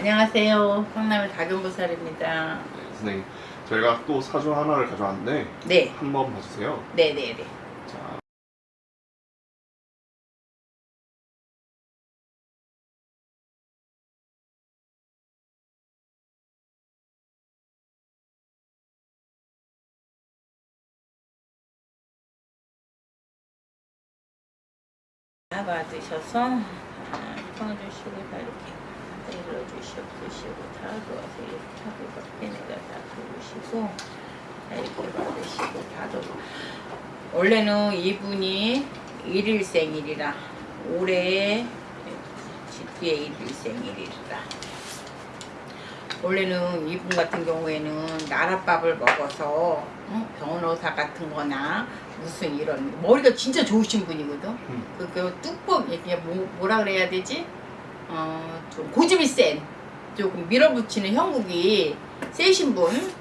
안녕하세요. 성남의 박연보살입니다. 네, 선생님 저희가 또 사주 하나를 가져왔는데 네, 한번 봐주세요. 네, 네, 네. 자, 받으셔서 아, 풀어주시고 다 이렇게 내려주시고 드시고 다 놓아서 이렇게 하고 밖에 내가 다 들으시고 다 이렇게 받으시고 다 들고 원래는 이분이 일일 생일이라 올해 뒤에 일일 생일이라 원래는 이분 같은 경우에는 나랏밥을 먹어서 어? 변호사 같은 거나 무슨 이런 머리가 진짜 좋으신 분이거든 음. 그, 그 이게 뭐, 뭐라 그래야 되지? 어, 좀 고집이 센 조금 밀어붙이는 형국이 세신 분.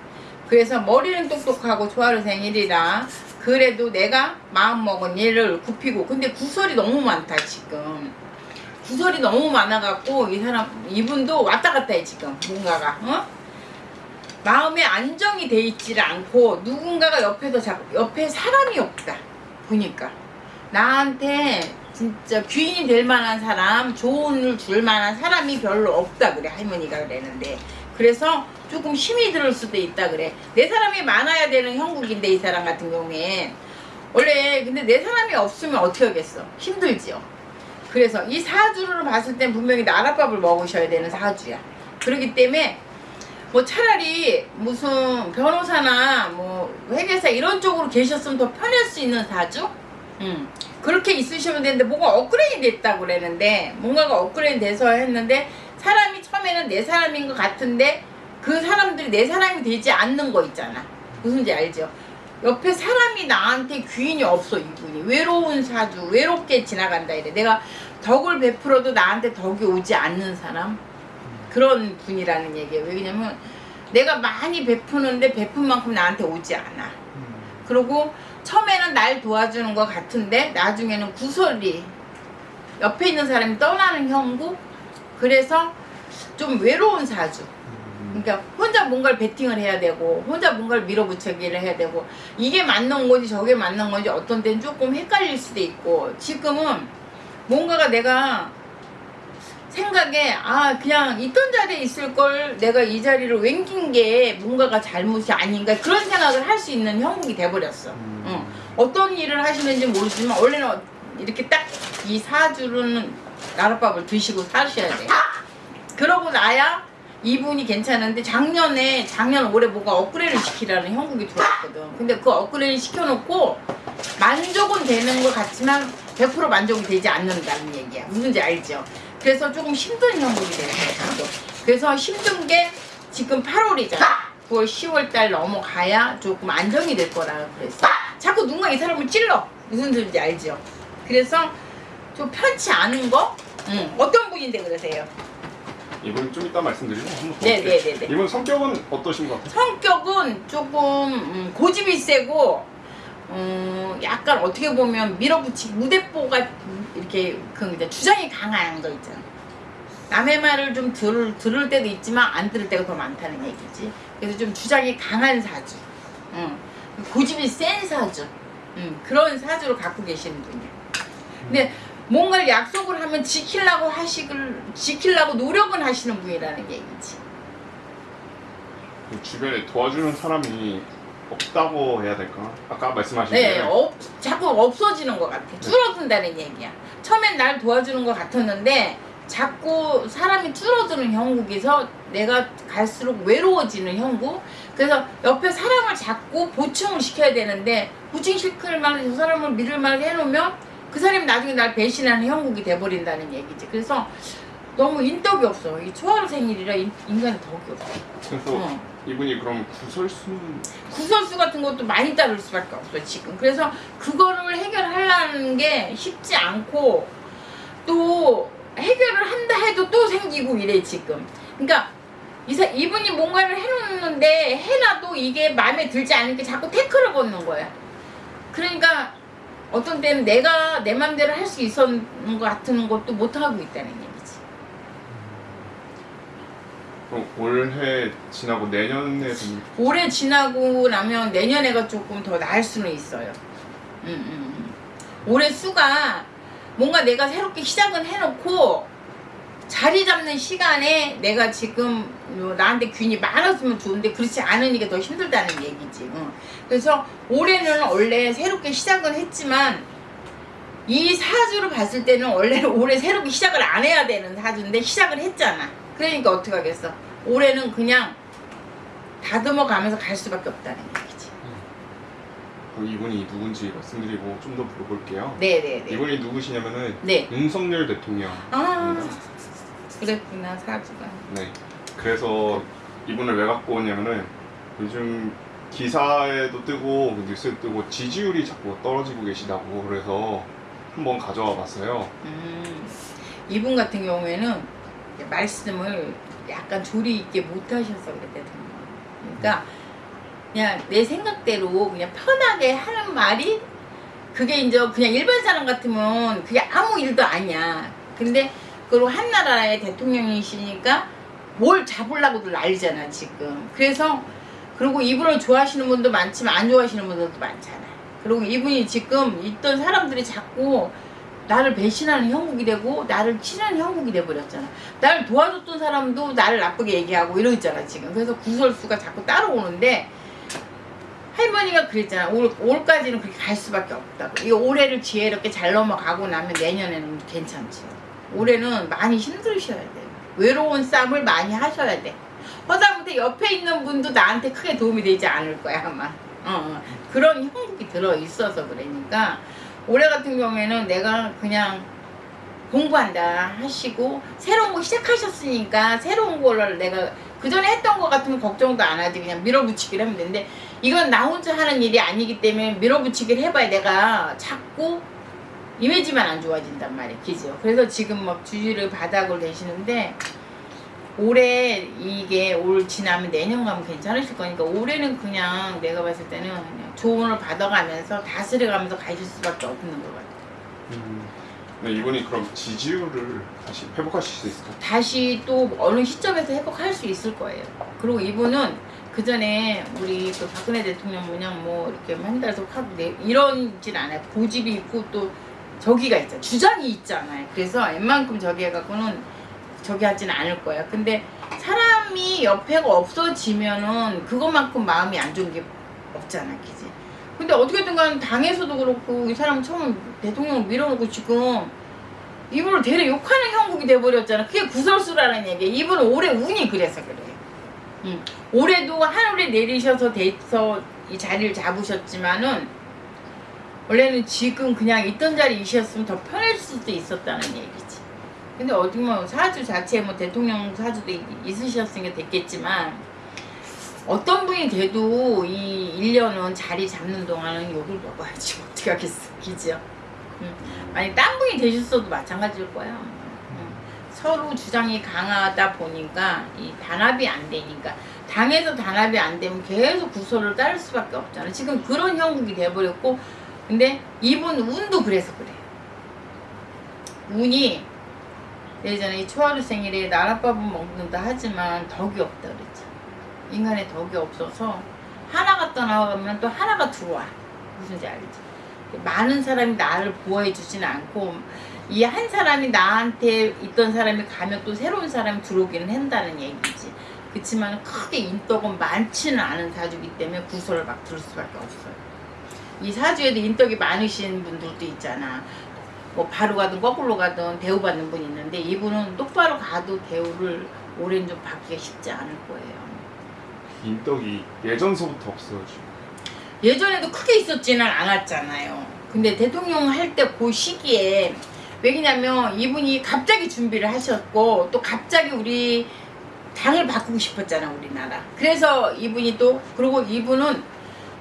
그래서 머리는 똑똑하고 조화를 생일이라 그래도 내가 마음먹은 얘를 굽히고 근데 구설이 너무 많다 지금. 구설이 너무 많아갖고 이 사람 이분도 왔다 갔다 해 지금 뭔가가 어? 마음에 안정이 돼 있지를 않고 누군가가 옆에서 자, 옆에 사람이 없다 보니까. 나한테 진짜 귀인이 될 만한 사람 조언을 줄 만한 사람이 별로 없다 그래 할머니가 그랬는데. 그래서 조금 힘이 들을 수도 있다 그래. 내 사람이 많아야 되는 형국인데 이 사람 같은 경우엔 원래 근데 내 사람이 없으면 어떻게 하겠어? 힘들지요. 그래서 이 사주를 봤을 땐 분명히 나랏밥을 먹으셔야 되는 사주야. 그렇기 때문에 뭐 차라리 무슨 변호사나 뭐 회계사 이런 쪽으로 계셨으면 더 편할 수 있는 사주? 음. 그렇게 있으시면 되는데 뭐가 업그레이드 됐다고 그랬는데 뭔가가 업그레이드 돼서 했는데 사람이 처음에는 내 사람인 것 같은데 그 사람들이 내 사람이 되지 않는 거 있잖아. 무슨지 알죠? 옆에 사람이 나한테 귀인이 없어 이분이. 외로운 사주 외롭게 지나간다 이래. 내가 덕을 베풀어도 나한테 덕이 오지 않는 사람? 그런 분이라는 얘기예요. 왜냐면 내가 많이 베푸는데 베푼 만큼 나한테 오지 않아 그리고 처음에는 날 도와주는 것 같은데 나중에는 구설이 옆에 있는 사람이 떠나는 형국? 그래서 좀 외로운 사주. 그러니까 혼자 뭔가를 베팅을 해야 되고 혼자 뭔가를 밀어붙이기를 해야 되고 이게 맞는 건지 저게 맞는 건지 어떤 때는 조금 헷갈릴 수도 있고 지금은 뭔가가 내가 생각에 아 그냥 있던 자리에 있을 걸? 내가 이 자리를 옮긴 게 뭔가가 잘못이 아닌가? 그런 생각을 할 수 있는 형국이 돼버렸어. 음. 응. 어떤 일을 하시는지 모르지만 원래는 이렇게 딱 이 사주는 나랏밥을 드시고 사셔야 돼. 그러고 나야 이분이 괜찮은데 작년에 작년 올해 뭐가 업그레이드 시키라는 형국이 들어왔거든. 근데 그 업그레이드 시켜놓고 만족은 되는 것 같지만 100% 만족이 되지 않는다는 얘기야. 무슨지 알죠 그래서 조금 힘든 형국이 거야 그래서 힘든 게 지금 8월이잖아 9월 10월 달 넘어가야 조금 안정이 될 거라 그랬어 자꾸 누군가 이 사람을 찔러 무슨 소리인지 알죠 그래서 좀 편치 않은 거 응. 어떤 분인데 그러세요 이분 좀 이따 말씀드리고 한번 네, 볼게요. 네, 네, 네. 이분 성격은 어떠신 것 같아요? 성격은 조금 음, 고집이 세고 음, 약간 어떻게 보면 밀어붙이기 무대뽀가 이렇게 그 이제 주장이 강한 거 있잖아. 남의 말을 좀 들을, 들을 때도 있지만 안 들을 때가 더 많다는 얘기지. 그래서 좀 주장이 강한 사주. 음, 고집이 센 사주. 음, 그런 사주를 갖고 계시는 분이에요. 근데 뭔가를 약속을 하면 지키려고 하시길, 지키려고 노력은 하시는 분이라는 얘기지. 그 주변에 도와주는 사람이 없다고 해야 될까? 아까 말씀하신 네, 대로 없, 자꾸 없어지는 것 같아. 줄어든다는 얘기야. 처음엔 날 도와주는 것 같았는데 자꾸 사람이 줄어드는 형국에서 내가 갈수록 외로워지는 형국. 그래서 옆에 사람을 자꾸 보충을 시켜야 되는데 보충시킬 만한 저 사람을 믿을 만한 해놓으면 그 사람이 나중에 날 배신하는 형국이 돼버린다는 얘기지. 그래서 너무 인덕이 없어. 이 초하루 생일이라 인, 인간의 덕이 없어. 그래서 어. 이분이 그럼 구설수는 구설수 같은 것도 많이 따를 수밖에 없어 지금 그래서 그거를 해결하려는 게 쉽지 않고 또 해결을 한다 해도 또 생기고 이래 지금 그러니까 이사, 이분이 뭔가를 해놓는데 해놔도 이게 마음에 들지 않으니까 자꾸 태클을 걷는 거야 그러니까 어떤 때는 내가 내 맘대로 할 수 있었는 것 같은 것도 못하고 있다는 얘기지 그럼 올해 지나고 내년에 좀 올해 지나고 나면 내년에가 조금 더 나을 수는 있어요. 음, 음, 음. 올해 수가 뭔가 내가 새롭게 시작을 해놓고 자리 잡는 시간에 내가 지금 요 나한테 균이 많았으면 좋은데 그렇지 않으니까 더 힘들다는 얘기지. 응. 그래서 올해는 원래 새롭게 시작을 했지만 이 사주를 봤을 때는 원래 올해 새롭게 시작을 안 해야 되는 사주인데 시작을 했잖아. 그러니까 어떻게 하겠어? 올해는 그냥 다듬어 가면서 갈 수밖에 없다는 얘기지. 그럼 이분이 누군지 말씀드리고 좀 더 물어볼게요. 네네네. 이분이 누구시냐면은 네. 윤석열 대통령. 아 그랬구나 사주가. 네. 그래서 이분을 왜 갖고 오냐면은 요즘 기사에도 뜨고 그 뉴스에 뜨고 지지율이 자꾸 떨어지고 계시다고 그래서 한번 가져와 봤어요. 음, 이분 같은 경우에는 말씀을 약간 조리 있게 못 하셔서 그랬거든요. 그러니까 그냥 내 생각대로 그냥 편하게 하는 말이 그게 이제 그냥 일반 사람 같으면 그게 아무 일도 아니야. 근데 그리고 한 나라의 대통령이시니까 뭘 잡으려고도 난리잖아 지금. 그래서 그리고 이분을 좋아하시는 분도 많지만 안 좋아하시는 분들도 많잖아. 그리고 이분이 지금 있던 사람들이 자꾸 나를 배신하는 형국이 되고 나를 치는 형국이 돼버렸잖아. 나를 도와줬던 사람도 나를 나쁘게 얘기하고 이러고 있잖아 지금. 그래서 구설수가 자꾸 따라오는데 할머니가 그랬잖아. 올, 올까지는 그렇게 갈 수밖에 없다고. 이 올해를 지혜롭게 잘 넘어가고 나면 내년에는 괜찮지. 올해는 많이 힘들으셔야 돼. 외로운 싸움을 많이 하셔야 돼. 허다못해 옆에 있는 분도 나한테 크게 도움이 되지 않을 거야 아마. 어, 어. 그런 형국이 들어 있어서 그러니까 올해 같은 경우에는 내가 그냥 공부한다 하시고 새로운 거 시작하셨으니까 새로운 거를 내가 그 전에 했던 거 같으면 걱정도 안 하지. 그냥 밀어붙이기를 하면 되는데 이건 나 혼자 하는 일이 아니기 때문에 밀어붙이기를 해봐야 내가 자꾸 이미지만 안 좋아진단 말이야. 그죠? 그래서 지금 막 주지를 바닥을 내시는데 올해 이게 올 지나면 내년 가면 괜찮으실 거니까 올해는 그냥 내가 봤을 때는 그냥 조언을 받아가면서 다스려가면서 가실 수밖에 없는 것 같아요 음. 네, 이분이 그럼 지지율을 다시 회복하실 수 있을까요? 다시 또 어느 시점에서 회복할 수 있을 거예요. 그리고 이분은 그 전에 우리 또 박근혜 대통령 모양 뭐 이렇게 한 달씩 하고 내 이런진 않아요. 고집이 있고 또 저기가 있잖아. 주장이 있잖아요. 그래서 웬만큼 저기 해갖고는 저기 하진 않을 거야. 근데 사람이 옆에가 없어지면은 그것만큼 마음이 안 좋은 게 없잖아, 그지? 근데 어떻게든 간 당에서도 그렇고 이 사람 처음 대통령을 밀어놓고 지금 이분을 되려 욕하는 형국이 돼버렸잖아. 그게 구설수라는 얘기야. 이분은 올해 운이 그래서 그래. 응. 올해도 하늘에 내리셔서 돼서 이 자리를 잡으셨지만은 원래는 지금 그냥 있던 자리이셨으면 더 편할 수도 있었다는 얘기지. 근데 어디 뭐 사주 자체에 뭐 대통령 사주도 있- 있으셨으니까 됐겠지만 어떤 분이 돼도 이 1년은 자리 잡는 동안은 욕을 먹어야지 어떻게 하겠어. 기죠? 응. 아니 딴 분이 되셨어도 마찬가지일 거야. 응. 서로 주장이 강하다 보니까 이 단합이 안 되니까 당에서 단합이 안 되면 계속 구설을 따를 수밖에 없잖아. 지금 그런 형국이 돼버렸고 근데 이분 운도 그래서 그래. 운이 예전에 이 초하루 생일에 나랏밥은 먹는다 하지만 덕이 없다 그랬지. 인간의 덕이 없어서 하나가 떠나가면 또 하나가 들어와. 무슨지 알지? 많은 사람이 나를 보호해 주지는 않고 이 한 사람이 나한테 있던 사람이 가면 또 새로운 사람이 들어오기는 한다는 얘기지. 그렇지만 크게 인덕은 많지는 않은 사주이기 때문에 구설을 막 들을 수밖에 없어요. 이 사주에도 인덕이 많으신 분들도 있잖아. 뭐 바로 가든 거꾸로 가든 대우받는 분이 있는데 이분은 똑바로 가도 대우를 올해는 좀 받기가 쉽지 않을 거예요. 인덕이 예전서부터 없어요 지금. 예전에도 크게 있었지는 않았잖아요. 근데 대통령 할 때 그 시기에 왜냐면 이분이 갑자기 준비를 하셨고 또 갑자기 우리 당을 바꾸고 싶었잖아 우리나라. 그래서 이분이 또 그리고 이분은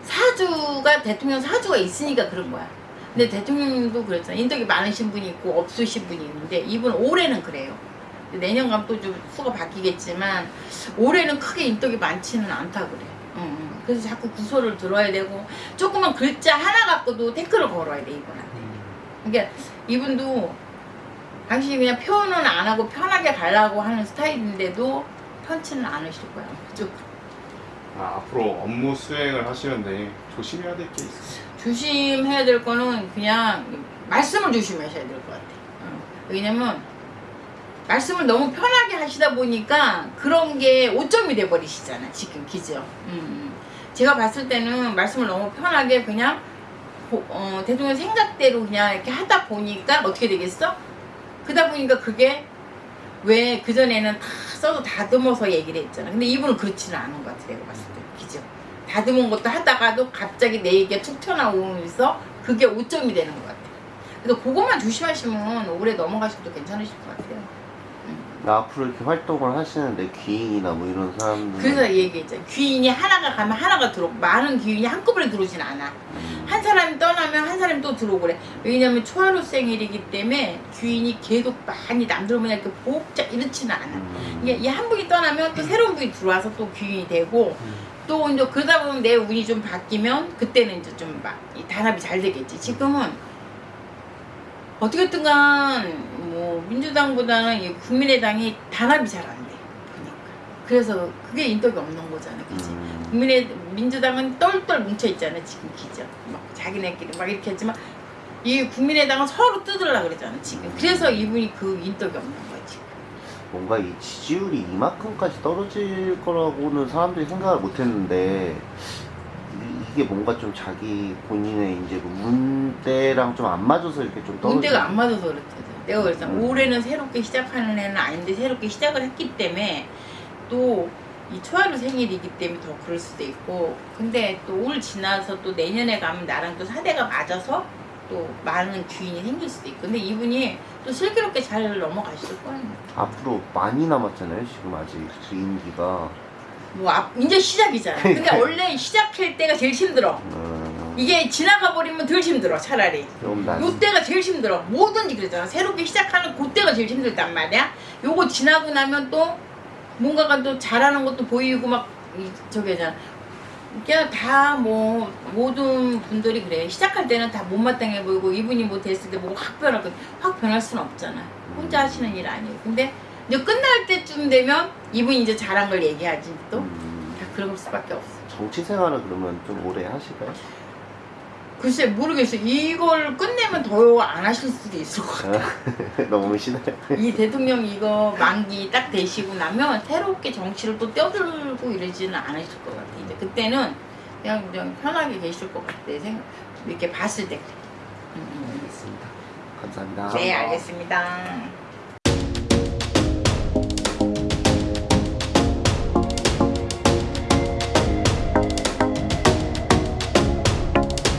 사주가 대통령 사주가 있으니까 그런 거야. 근데 대통령도 그랬잖아. 인덕이 많으신 분이 있고 없으신 분이 있는데 이분 올해는 그래요. 내년 가면 또 좀 수가 바뀌겠지만 올해는 크게 인덕이 많지는 않다 그래. 응, 응. 그래서 자꾸 구설을 들어야 되고 조그만 글자 하나 갖고도 태클을 걸어야 돼 이분한테. 그러니까 이분도 당신이 그냥 표현은 안 하고 편하게 가려고 하는 스타일인데도 편치는 않으실 거야. 좀 아, 앞으로 업무 수행을 하시는데 조심해야 될 게 있어요. 조심해야 될 거는 그냥 말씀을 조심하셔야 될 것 같아요. 어. 왜냐면 말씀을 너무 편하게 하시다 보니까 그런 게 오점이 돼 버리시잖아 지금 기죠. 음. 제가 봤을 때는 말씀을 너무 편하게 그냥 고- 어, 대통령 생각대로 그냥 이렇게 하다 보니까 어떻게 되겠어? 그러다 보니까 그게 왜 그전에는 다 써도 다듬어서 얘기를 했잖아. 근데 이분은 그렇지는 않은 것 같아, 내가 봤을 때. 그죠? 다듬은 것도 하다가도 갑자기 내 얘기가 툭 튀어나오면서 그게 오점이 되는 것 같아. 그래서 그것만 조심하시면 오래 넘어가셔도 괜찮으실 것 같아요. 나 앞으로 이렇게 활동을 하시는데 귀인이나 뭐 이런 사람들 그래서 얘기했잖아. 귀인이 하나가 가면 하나가 들어오고, 많은 귀인이 한꺼번에 들어오진 않아. 음, 한 사람이 떠나면 한 사람이 또 들어오고 그래. 왜냐면 초하루 생일이기 때문에 귀인이 계속 많이 남들 보면 이렇게 복잡 이렇지는 않아. 음, 이게 이 한 분이 떠나면 또 새로운 분이 들어와서 또 귀인이 되고 또 이제 그러다 보면 내 운이 좀 바뀌면 그때는 이제 좀막이 단합이 잘 되겠지. 지금은 어떻게든 간 뭐 민주당보다는 이 국민의당이 단합이 잘 안 돼. 보니까. 그래서 그게 인덕이 없는 거잖아, 그치? 음, 국민의 민주당은 똘똘 뭉쳐 있잖아 지금 기죠. 막 자기네끼리 막 이렇게 했지만 이 국민의당은 서로 뜯으려 그러잖아 지금. 그래서 이분이 그 인덕이 없는 거야 지금. 뭔가 이 지지율이 이만큼까지 떨어질 거라고는 사람들이 생각을 못 했는데 이- 이게 뭔가 좀 자기 본인의 이제 그 문대랑 좀 안 맞아서 이렇게 좀 떨어지 문제가 안 맞아서 그렇거든. 내가 그랬잖 음. 올해는 새롭게 시작하는 애는 아닌데 새롭게 시작을 했기 때문에 또 이 초하루 생일이기 때문에 더 그럴 수도 있고 근데 또 올 지나서 또 내년에 가면 나랑 또 사대가 맞아서 또 많은 귀인이 생길 수도 있고 근데 이분이 또 슬기롭게 잘 넘어가실 거예요. 앞으로 많이 남았잖아요 지금 아직 그 임기가 뭐 앞, 이제 시작이잖아. 근데 원래 시작할 때가 제일 힘들어. 음, 이게 지나가 버리면 덜 힘들어 차라리. 좀 나. 요때가 제일 힘들어. 뭐든지 그러잖아. 새롭게 시작하는 그때가 제일 힘들단 말이야. 요거 지나고 나면 또 뭔가가 또 잘하는 것도 보이고 막 이- 저기 하잖아. 그냥 다 뭐 모든 분들이 그래. 시작할 때는 다 못마땅해 보이고 이분이 뭐 됐을 때뭐확 변할 거, 확 변할 수는 없잖아. 혼자 하시는 일 아니에요. 근데 이제 끝날 때쯤 되면 이분이 이제 잘한 걸 얘기하지 또. 음, 다 그럴 수밖에 없어. 정치 생활을 그러면 좀 오래 하실까요? 글쎄 모르겠어. 이걸 끝내면 더 안 하실 수도 있을 것 같아. 너무 시나요? 이 대통령 이거 만기 딱 되시고 나면 새롭게 정치를 또 떠들고 이러지는 않으실 것 같아. 이제 그때는 그냥, 그냥 편하게 계실 것 같아. 생각 이렇게 봤을 때. 음, 알겠습니다. 감사합니다. 네 알겠습니다.